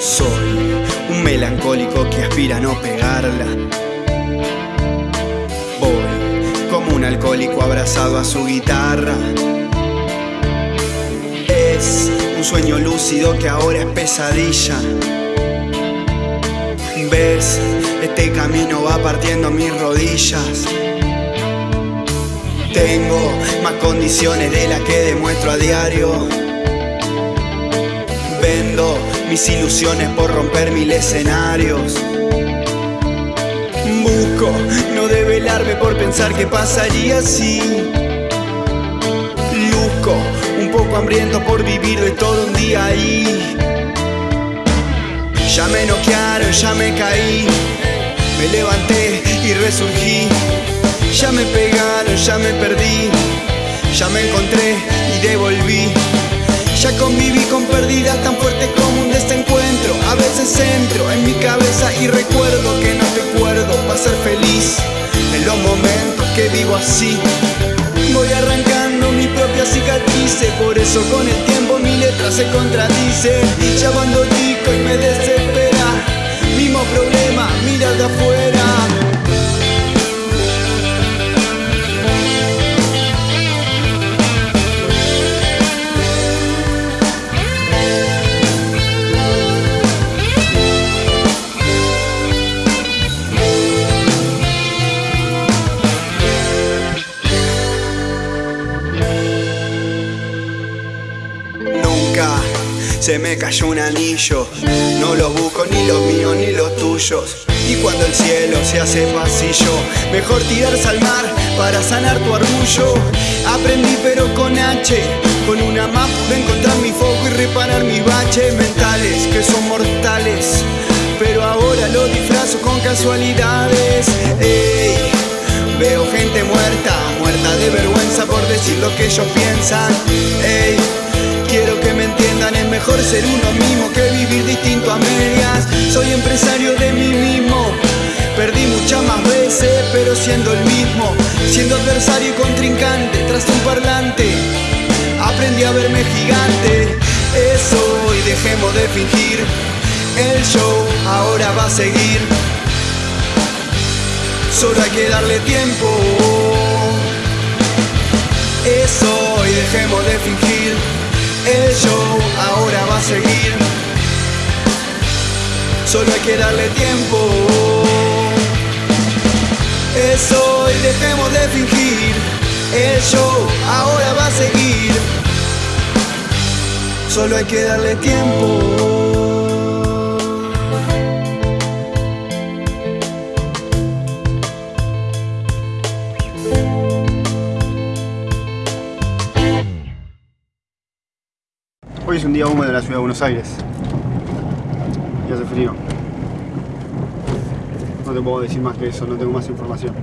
Soy un melancólico que aspira a no pegarla. Voy como un alcohólico abrazado a su guitarra. Es un sueño lúcido que ahora es pesadilla. ¿Ves? Este camino va partiendo mis rodillas. Tengo más condiciones de las que demuestro a diario. Vendo mis ilusiones por romper mil escenarios. Busco no develarme por pensar que pasaría así. Luzco un poco hambriento por vivir de todo un día ahí. Ya me noquearon, ya me caí, me levanté y resurgí. Ya me perdí, me encontré y devolví. Ya conviví con pérdidas tan fuertes como un desencuentro. A veces entro en mi cabeza y recuerdo que no recuerdo para ser feliz en los momentos que vivo así. Voy arrancando mi propia cicatrices, por eso con el tiempo mi letra se contradice. Ya cuando chico y me desespera, mismo problema, mira afuera. Se me cayó un anillo. No los busco ni los míos ni los tuyos. Y cuando el cielo se hace pasillo, mejor tirarse al mar para sanar tu orgullo. Aprendí pero con H, con una más pude encontrar mi foco y reparar mis baches mentales que son mortales. Pero ahora lo disfrazo con casualidades. Ey, veo gente muerta, muerta de vergüenza por decir lo que ellos piensan. Ey, mejor ser uno mismo que vivir distinto a medias. Soy empresario de mí mismo, perdí muchas más veces, pero siendo el mismo. Siendo adversario y contrincante, tras un parlante, aprendí a verme gigante. Eso y dejemos de fingir, el show ahora va a seguir. Solo hay que darle tiempo. Eso y dejemos de fingir. El show ahora va a seguir. Solo hay que darle tiempo. Eso y dejemos de fingir. El show ahora va a seguir. Solo hay que darle tiempo. Es un día húmedo en la ciudad de Buenos Aires. Y hace frío. No te puedo decir más que eso, no tengo más información.